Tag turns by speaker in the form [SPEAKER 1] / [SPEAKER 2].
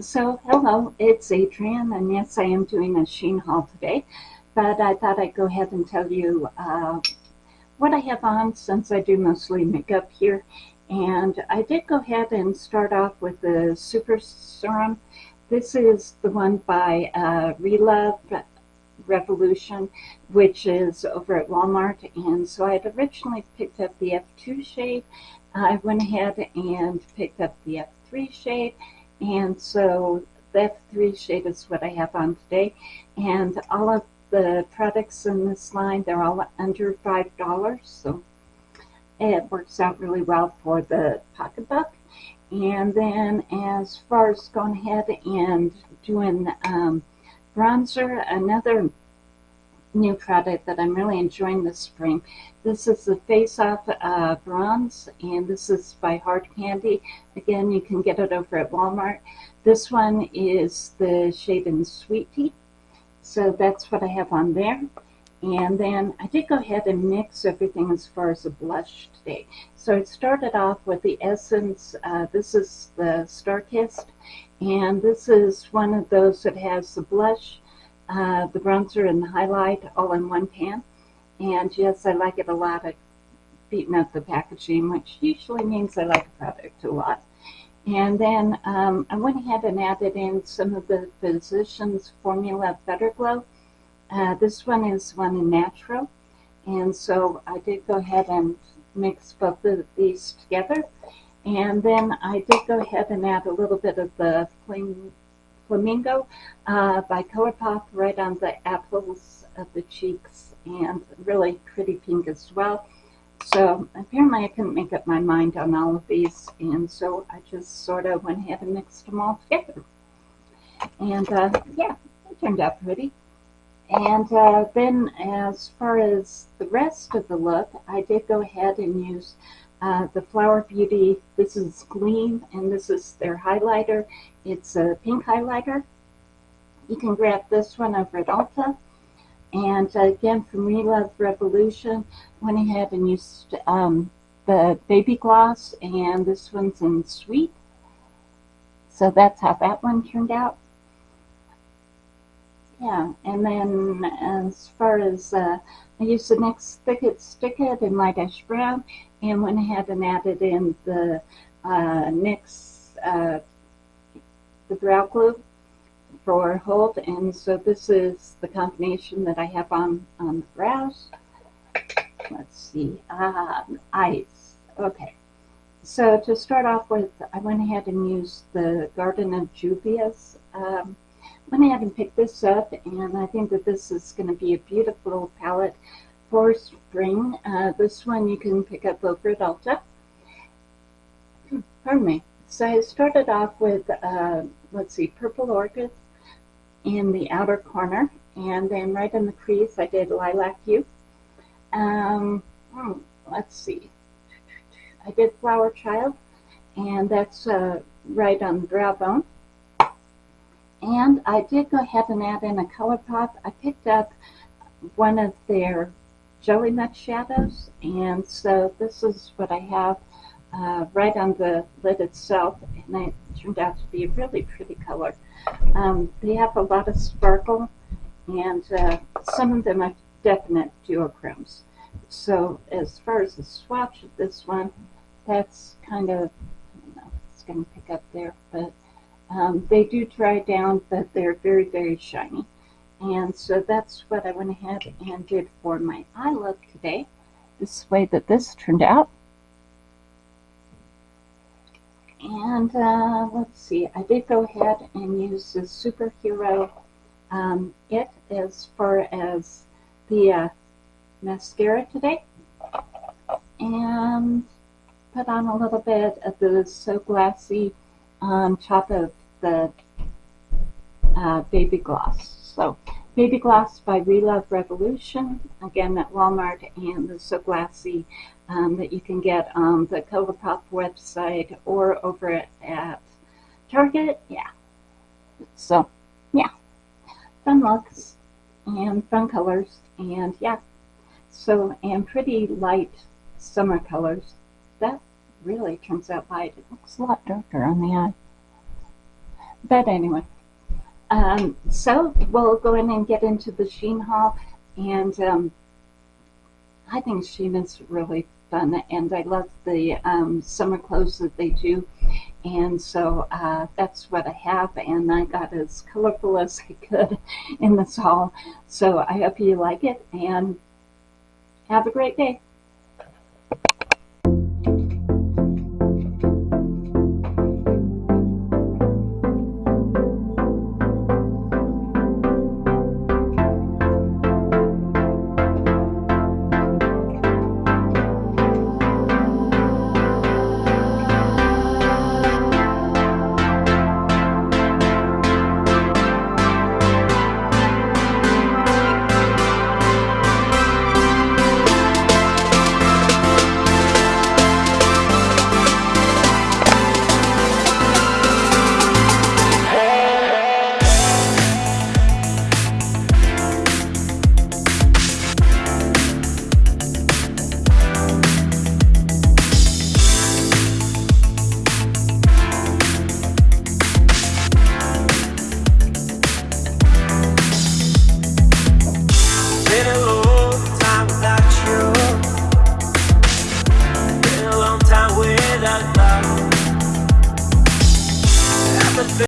[SPEAKER 1] So, hello, it's Adrienne, and yes, I am doing a Shein haul today, but I thought I'd go ahead and tell you uh, what I have on since I do mostly makeup here. And I did go ahead and start off with the Super Serum. This is the one by uh, Relove Revolution, which is over at Walmart. And so I had originally picked up the F2 shade. I went ahead and picked up the F3 shade and so that three shade is what I have on today. And all of the products in this line, they're all under $5. So it works out really well for the pocketbook. And then as far as going ahead and doing um, bronzer, another new product that I'm really enjoying this spring. This is the Face Off uh, Bronze, and this is by Hard Candy. Again, you can get it over at Walmart. This one is the shade in Sweetie, so that's what I have on there. And then I did go ahead and mix everything as far as the blush today. So I started off with the Essence, uh, this is the Starkist, and this is one of those that has the blush, uh, the bronzer and the highlight all in one pan. And yes, I like it a lot. I've beaten up the packaging, which usually means I like a product a lot. And then um, I went ahead and added in some of the Physicians Formula Butter Glow. Uh, this one is one in natural. And so I did go ahead and mix both of these together. And then I did go ahead and add a little bit of the Flame Flamingo uh, by ColourPop right on the apples of the cheeks and really pretty pink as well. So apparently I couldn't make up my mind on all of these and so I just sort of went ahead and mixed them all together. And uh, yeah, it turned out pretty. And uh, then as far as the rest of the look, I did go ahead and use uh, the Flower Beauty, this is Gleam, and this is their highlighter. It's a pink highlighter. You can grab this one over at Ulta. And uh, again, from Relove Revolution, went ahead and used um, the Baby Gloss, and this one's in Sweet. So that's how that one turned out. Yeah, and then as far as, uh, I used the NYX Thick It Stick It in Light Ash Brown, and went ahead and added in the uh, NYX uh, the brow glue for hold. And so this is the combination that I have on on the brows. Let's see um, eyes. Okay. So to start off with I went ahead and used the Garden of Juvia's um, went ahead and picked this up and I think that this is going to be a beautiful palette for spring. Uh, this one you can pick up over at Ulta. Pardon me. So I started off with, uh, let's see, Purple Orchid in the outer corner. And then right in the crease I did Lilac Hue. Um, hmm, let's see. I did Flower Child. And that's uh, right on the brow bone. And I did go ahead and add in a ColourPop. I picked up one of their Jelly Much Shadows. And so this is what I have uh, right on the lid itself. And it turned out to be a really pretty color. Um, they have a lot of sparkle. And uh, some of them are definite duochromes. So as far as the swatch of this one, that's kind of, I don't know, it's going to pick up there. But um, they do dry down, but they're very, very shiny. And so that's what I went ahead and did for my eye look today. This way that this turned out. And uh, let's see, I did go ahead and use the superhero um, it as far as the uh, mascara today. And put on a little bit of the So Glassy on top of the uh, baby gloss. So Baby Gloss by Relove Revolution, again at Walmart, and the So Glassy um, that you can get on the ColourPop website or over at, at Target. Yeah. So, yeah. Fun looks and fun colors, and yeah. So, and pretty light summer colors. That really turns out light. It looks a lot darker on the eye. But anyway, um, so we'll go in and get into the Shein haul, and um, I think Shein is really fun, and I love the um, summer clothes that they do. And so uh, that's what I have, and I got as colorful as I could in this haul. So I hope you like it, and have a great day. been a